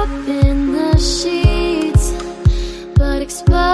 up in the sheets, but exposed.